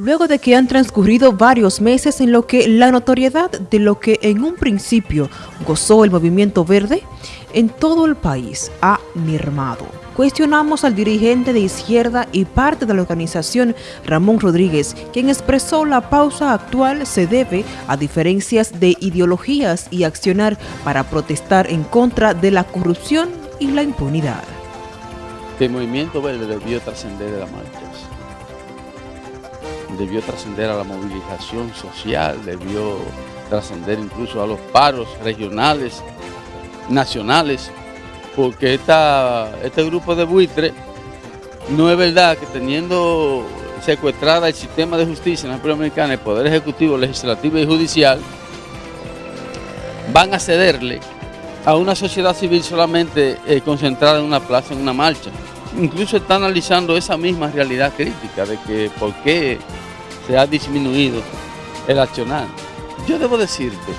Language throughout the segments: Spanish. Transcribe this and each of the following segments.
Luego de que han transcurrido varios meses en lo que la notoriedad de lo que en un principio gozó el movimiento verde en todo el país ha mermado. Cuestionamos al dirigente de izquierda y parte de la organización Ramón Rodríguez, quien expresó la pausa actual se debe a diferencias de ideologías y accionar para protestar en contra de la corrupción y la impunidad. El movimiento verde debió trascender de la marcha debió trascender a la movilización social, debió trascender incluso a los paros regionales, nacionales, porque esta, este grupo de buitres no es verdad que teniendo secuestrada el sistema de justicia en la República Dominicana, el Poder Ejecutivo, Legislativo y Judicial, van a cederle a una sociedad civil solamente eh, concentrada en una plaza, en una marcha. Incluso está analizando esa misma realidad crítica de que por qué se ha disminuido el accionar. Yo debo decirte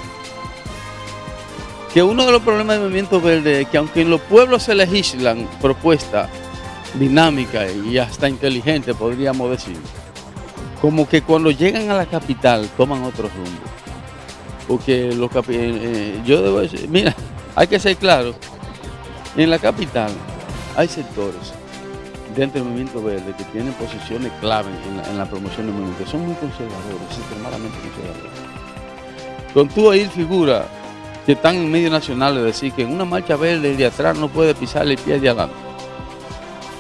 que uno de los problemas del movimiento verde es que aunque en los pueblos se legislan propuestas dinámicas y hasta inteligentes, podríamos decir, como que cuando llegan a la capital toman otro rumbo. Porque los eh, eh, yo debo decir, mira, hay que ser claro, en la capital hay sectores dentro del movimiento verde que tienen posiciones clave en la, promoción del movimiento. Son muy conservadores, extremadamente conservadores. Con tú ahí figura que están en medios nacionales decir que en una marcha verde de atrás no puede pisar el pie de adelante.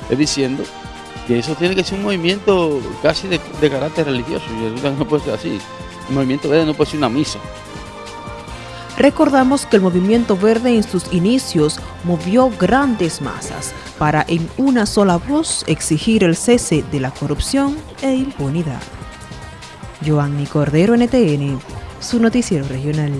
Es diciendo que eso tiene que ser un movimiento casi de, carácter religioso. Y no puede ser así. El movimiento verde no puede ser una misa. Recordamos que el movimiento verde en sus inicios movió grandes masas para en una sola voz exigir el cese de la corrupción e impunidad. Joanny Cordero, NTN, su noticiero regional.